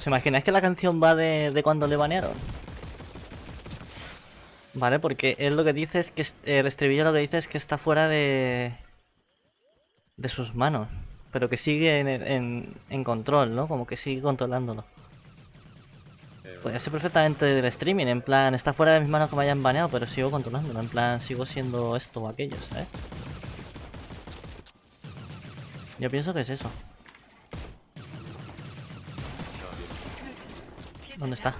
¿Os imagináis que la canción va de, de cuando le banearon? Vale, porque él lo que dice es que el estribillo lo que dice es que está fuera de de sus manos, pero que sigue en, en, control, ¿no? Como que sigue controlándolo. Podría ser perfectamente del streaming, en plan, está fuera de mis manos que me hayan baneado, pero sigo controlándolo, en plan, sigo siendo esto o aquello, ¿sabes? Yo pienso que es eso. ¿Dónde está?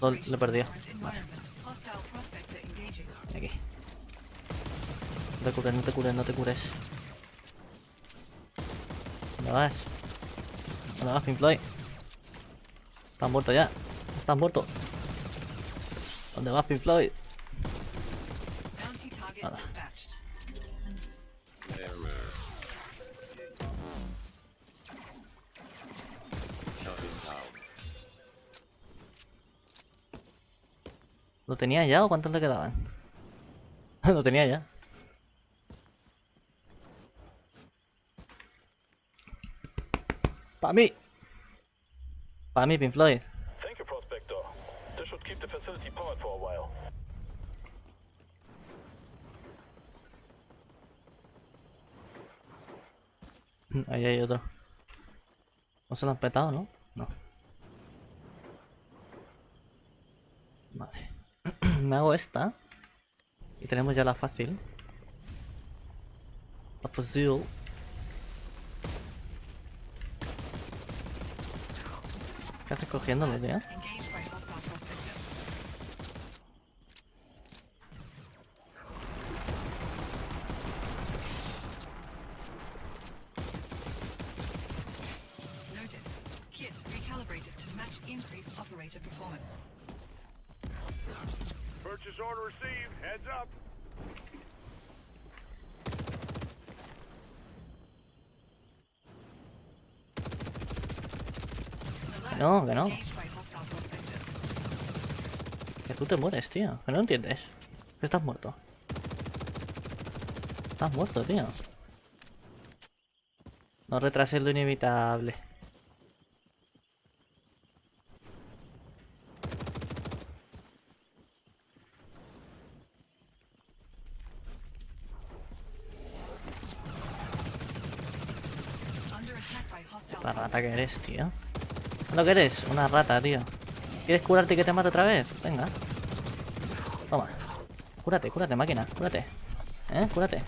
Lo, he perdido. Aquí. No te cures, no te cures, no te cures. ¿Dónde vas? ¿Dónde vas, Pink Floyd? Estás muerto ya. Estás muerto. ¿Dónde vas, Pink? Tenía ya o cuántos le quedaban? Lo tenía ya. Para mí. Para mí, Pink Floyd. While. Ahí hay otro. ¿No se lo han petado, no? No. Vale. Me hago esta. Y tenemos ya la fácil. La fácil. ¿Qué haces cogiéndolo, tío? Purchase order received. Heads up. no, que no. Que tú te mueres, tío. Que no entiendes. Estás muerto. Estás muerto, tío. No retrases lo inevitable. La rata que eres, tío. ¿Lo que eres? Una rata, tío. ¿Quieres curarte y que te mate otra vez? Venga. Toma. Cúrate, cúrate, máquina. Cúrate. ¿Eh? Cúrate.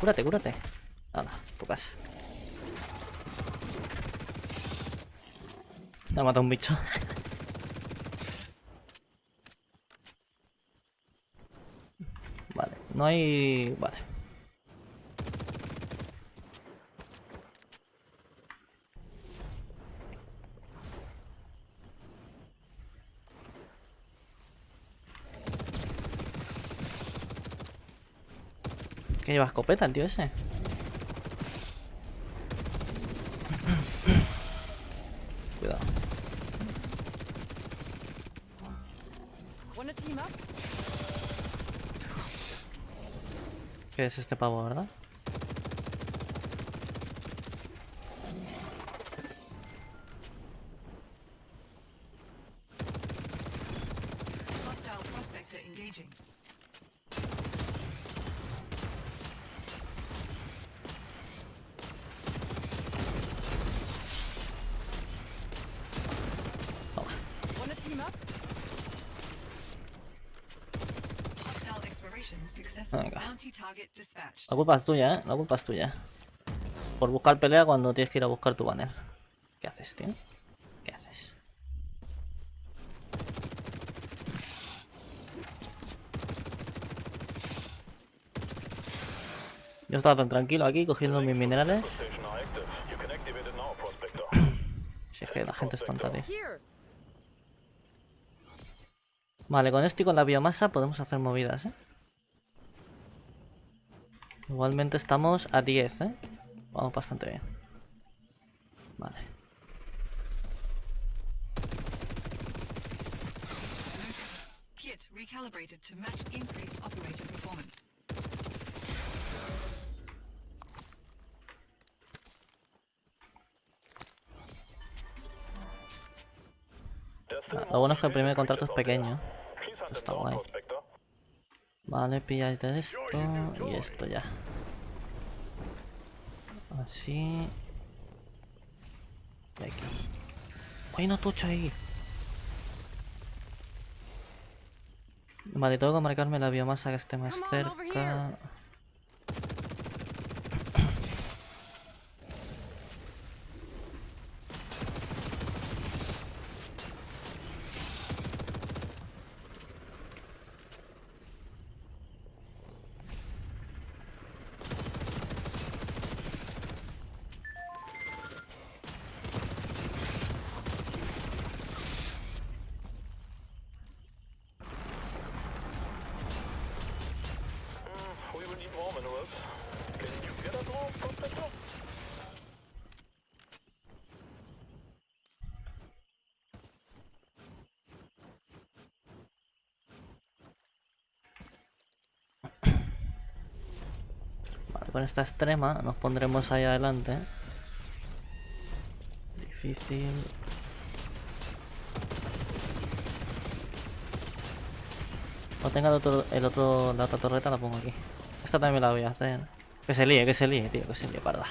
Cúrate, cúrate. Nada, tu casa. Me ha matado un bicho. vale, no hay... Vale. Que lleva escopeta el tío ese. Cuidado. ¿Qué es este pavo, verdad? La culpa es tuya, ¿eh? La culpa es tuya. Por buscar pelea cuando tienes que ir a buscar tu banner. ¿Qué haces, tío? ¿Qué haces? Yo estaba tan tranquilo aquí cogiendo mis minerales. Si es que la gente es tonta, tío. Vale, con esto y con la biomasa podemos hacer movidas, ¿eh? Igualmente estamos a 10, ¿eh? Vamos bastante bien. Vale. Kit recalibrated to match increased operator performance. Lo bueno es que el primer contrato es pequeño. Está guay. Vale, pillarte esto y esto ya. Así. Y aquí. ¡Hay una tocha ahí! Vale, tengo que marcarme la biomasa que esté más cerca. Con esta extrema nos pondremos ahí adelante. Difícil. Cuando tenga el otro, el la otra torreta la pongo aquí. Esta también la voy a hacer. Que se líe, que se líe, tío, que se líe, parda.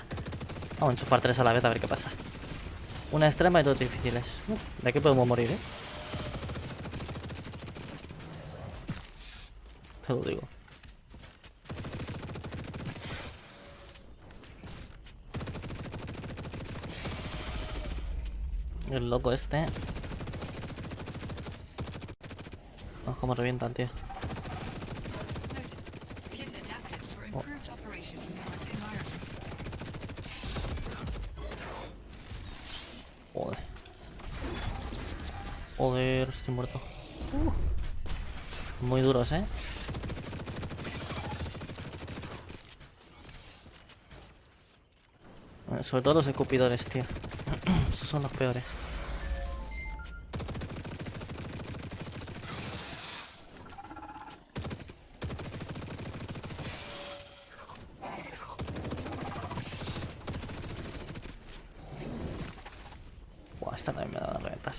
Vamos a enchufar tres a la vez a ver qué pasa. Una extrema y dos difíciles. De aquí podemos morir, eh. Te lo digo. El loco este. Vamos como revienta el tío. Sobre todo los escupidores, tío. Esos son los peores. Buah, esta también me da a reventar.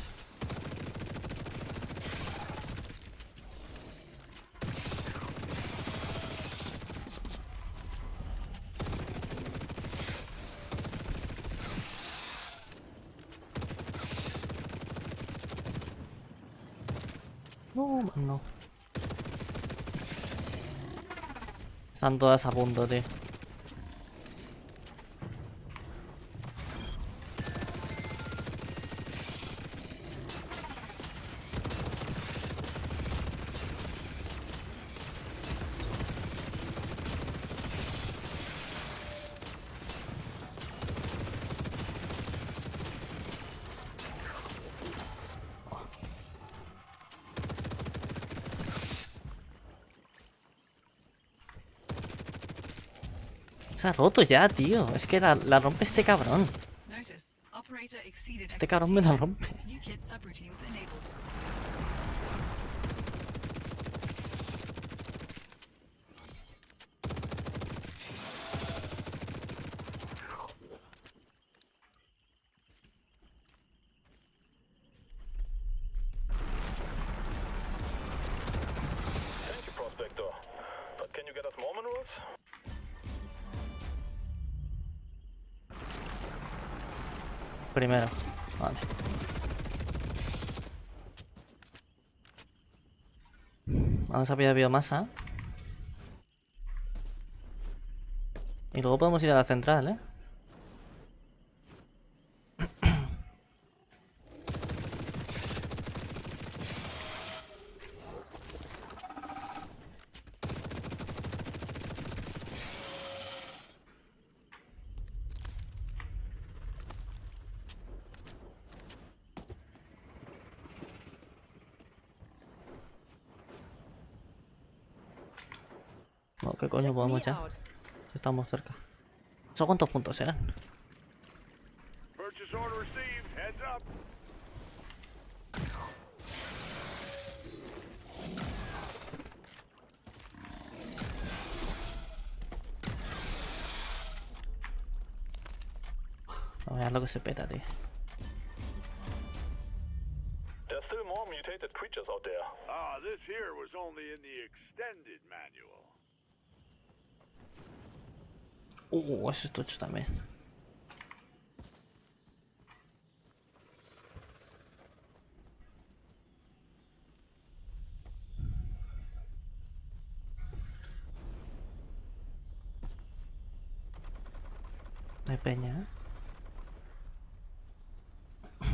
Están todas a punto, tío. Se ha roto ya, tío. Es que la, la rompe este cabrón. Este cabrón me la rompe. Primero. Vale. Vamos a pillar biomasa. Y luego podemos ir a la central, ¿eh? No, ¿Qué coño podemos ya? Estamos cerca. ¿Eso cuántos puntos eran? Purchase order received. Heads up. A ver lo que se peta, tío. There's still more only in the extended manual. Uh, eso es tocho hay peña, ¿eh?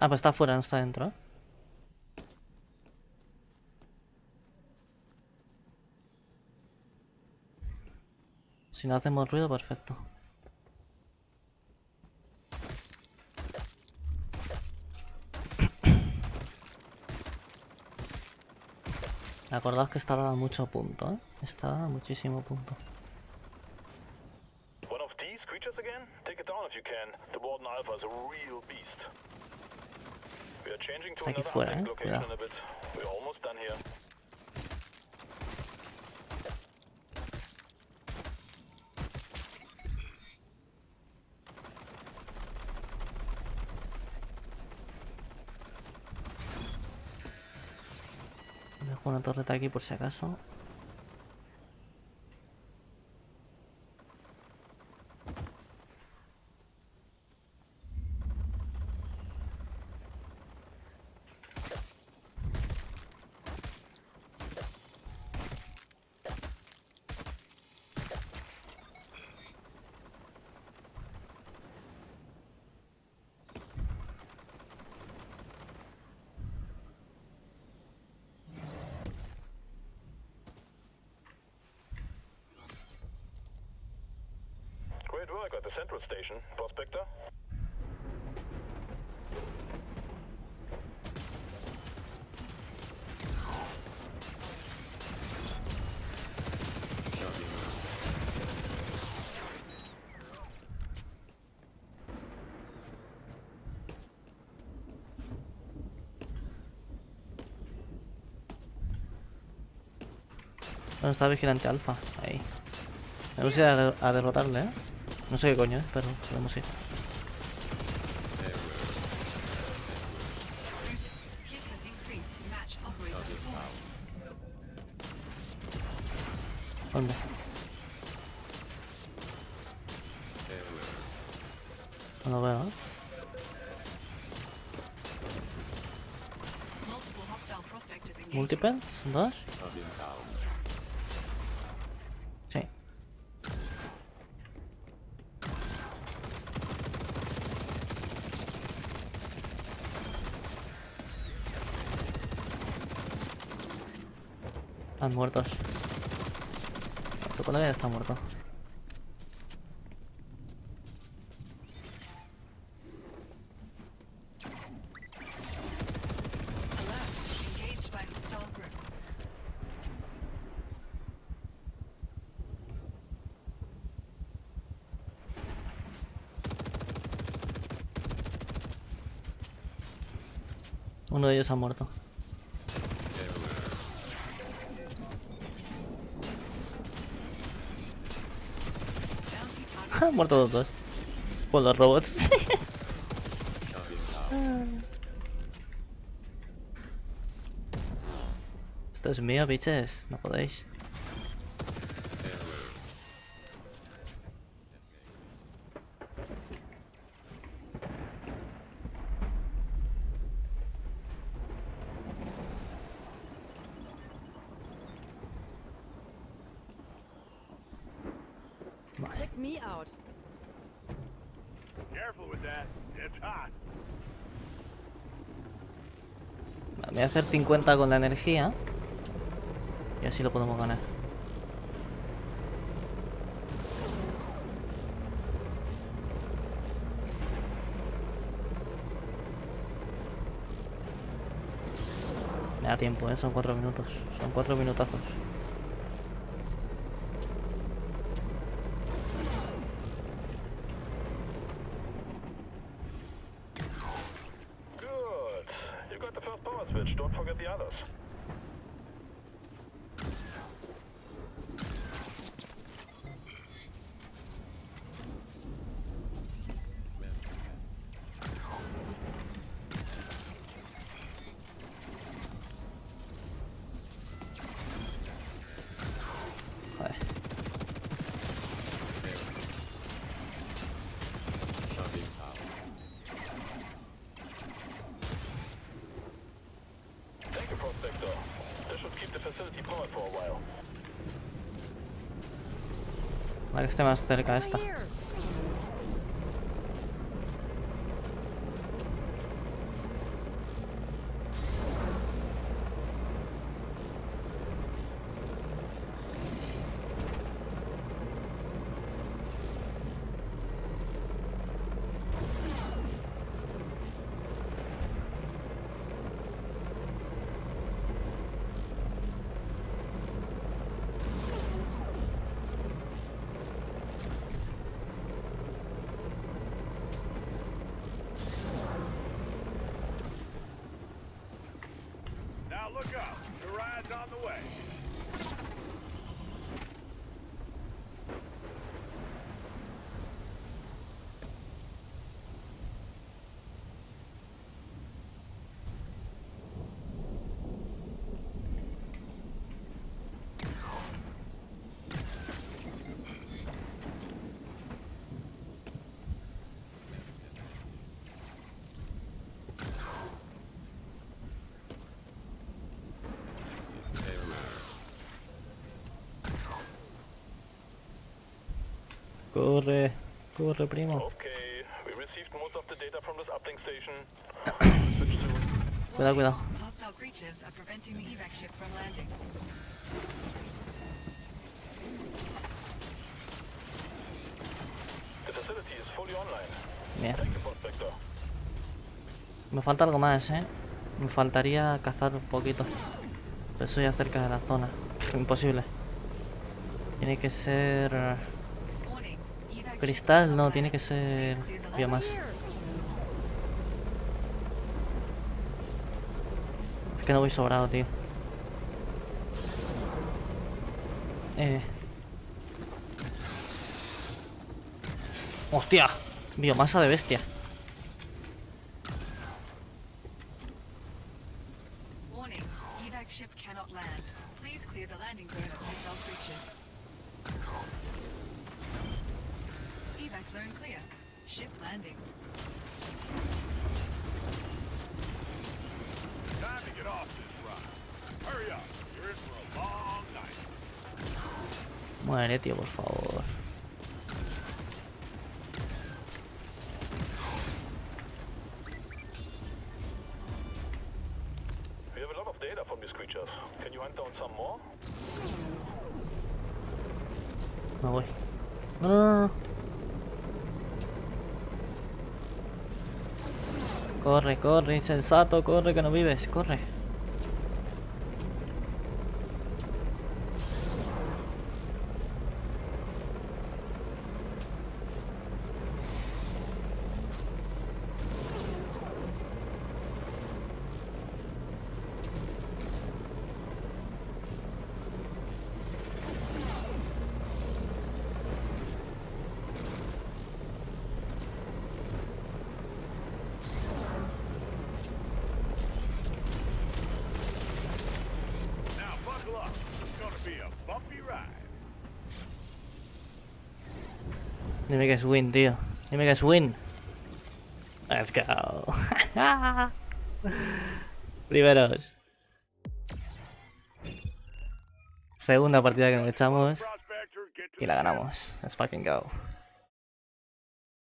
Ah, pues está afuera, no está dentro. ¿eh? Si no hacemos ruido, perfecto. Acordaos que está dando mucho punto, ¿eh? Está dando muchísimo punto. One of these creatures again? Una torreta aquí por si acaso. At the central station, Prospector. ¿Dónde está Vigilante Alfa? Ahí. Tenemos que ir a, a derrotarle, ¿eh? No sé qué coño, ¿eh? Ir. To match operator performance. ¿Dónde? No lo veo, ¿eh? Multiple hostile prospectors engaged. ¿Multiple? ¿Son dos? Están muertos. Ya está muerto. Uno de ellos ha muerto. Bounty target Han muerto los dos. Por los robots. Esto es mío, biches. No podéis. Me out. Careful with that. It's hot. Voy a hacer 50 con la energía. Y así lo podemos ganar. Me da tiempo, ¿eh? Son 4 minutos. Son 4 minutazos. Para que esté más cerca esta. The facility is fully online. Bien. Me falta algo más, ¿eh? Me faltaría cazar un poquito. Pero eso ya cerca de la zona. Imposible. Tiene que ser... Cristal, no, tiene que ser biomasa. Es que no voy sobrado, tío. Eh. ¡Hostia! Biomasa de bestia. Landing zone of hostile creatures. Evac zone clear. Ship landing. Time to get off this ride. Hurry up. You're in for a long night. Muere, tío, por favor. Corre, corre, insensato, corre, que no vives, corre. Dime que es win, tío. Dime que es win. Let's go. Primeros. Segunda partida que nos echamos y la ganamos. Let's fucking go.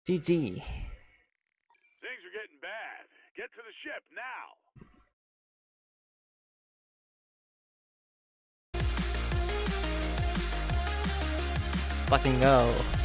GG. Things are getting bad. Get to the ship now. Let's fucking go.